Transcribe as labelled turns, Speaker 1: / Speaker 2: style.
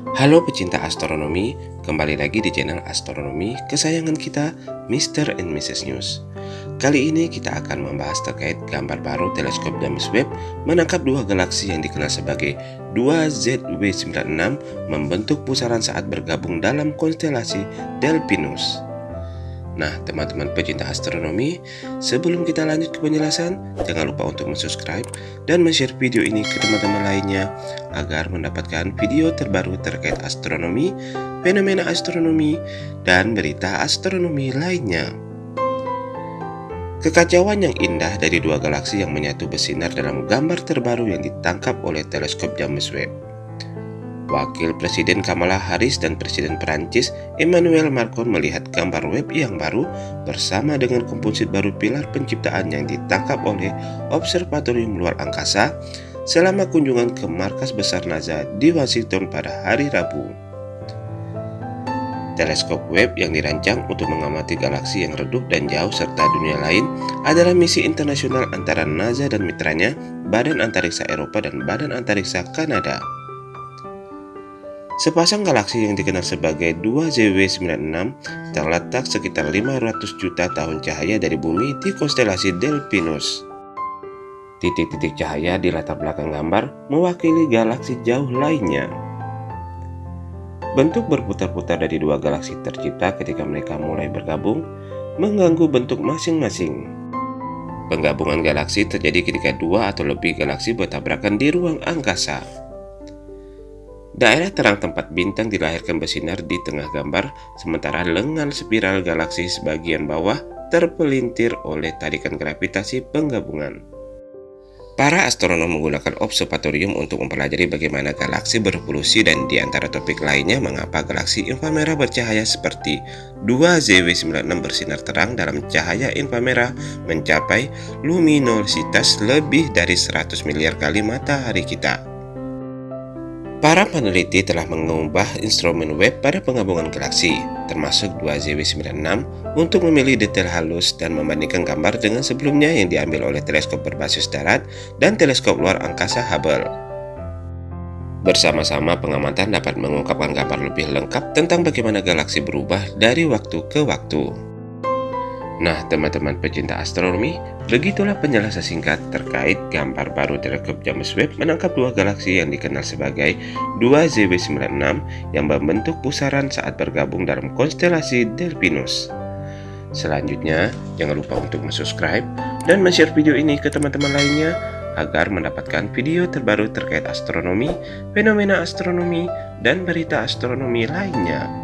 Speaker 1: Halo pecinta astronomi, kembali lagi di channel astronomi kesayangan kita, Mr. and Mrs. News. Kali ini kita akan membahas terkait gambar baru teleskop James Webb menangkap dua galaksi yang dikenal sebagai 2ZW96 membentuk pusaran saat bergabung dalam konstelasi Delphinus. Nah, teman-teman pecinta astronomi, sebelum kita lanjut ke penjelasan, jangan lupa untuk subscribe dan share video ini ke teman-teman lainnya agar mendapatkan video terbaru terkait astronomi, fenomena astronomi, dan berita astronomi lainnya. Kekacauan yang indah dari dua galaksi yang menyatu bersinar dalam gambar terbaru yang ditangkap oleh teleskop James Webb. Wakil Presiden Kamala Harris dan Presiden Perancis Emmanuel Macron melihat gambar web yang baru bersama dengan komposit baru pilar penciptaan yang ditangkap oleh Observatorium Luar Angkasa selama kunjungan ke markas besar NASA di Washington pada hari Rabu. Teleskop Webb yang dirancang untuk mengamati galaksi yang redup dan jauh serta dunia lain adalah misi internasional antara NASA dan mitranya Badan Antariksa Eropa dan Badan Antariksa Kanada. Sepasang galaksi yang dikenal sebagai 2ZW96 terletak sekitar 500 juta tahun cahaya dari bumi di konstelasi Delphinus. Titik-titik cahaya di latar belakang gambar mewakili galaksi jauh lainnya. Bentuk berputar-putar dari dua galaksi tercipta ketika mereka mulai bergabung, mengganggu bentuk masing-masing. Penggabungan galaksi terjadi ketika dua atau lebih galaksi bertabrakan di ruang angkasa. Daerah terang tempat bintang dilahirkan bersinar di tengah gambar, sementara lengan spiral galaksi sebagian bawah terpelintir oleh tarikan gravitasi penggabungan. Para astronom menggunakan observatorium untuk mempelajari bagaimana galaksi berevolusi dan di antara topik lainnya mengapa galaksi inframerah bercahaya seperti 2ZW96 bersinar terang dalam cahaya inframerah mencapai luminositas lebih dari 100 miliar kali matahari kita. Para peneliti telah mengubah instrumen web pada penggabungan galaksi, termasuk 2ZW96, untuk memilih detail halus dan membandingkan gambar dengan sebelumnya yang diambil oleh teleskop berbasis darat dan teleskop luar angkasa Hubble. Bersama-sama pengamatan dapat mengungkapkan gambar lebih lengkap tentang bagaimana galaksi berubah dari waktu ke waktu. Nah, teman-teman pecinta astronomi, begitulah penjelasan singkat terkait gambar baru teleskop James Webb menangkap dua galaksi yang dikenal sebagai 2ZW96 yang membentuk pusaran saat bergabung dalam konstelasi Delphinus. Selanjutnya, jangan lupa untuk subscribe dan share video ini ke teman-teman lainnya agar mendapatkan video terbaru terkait astronomi, fenomena astronomi, dan berita astronomi lainnya.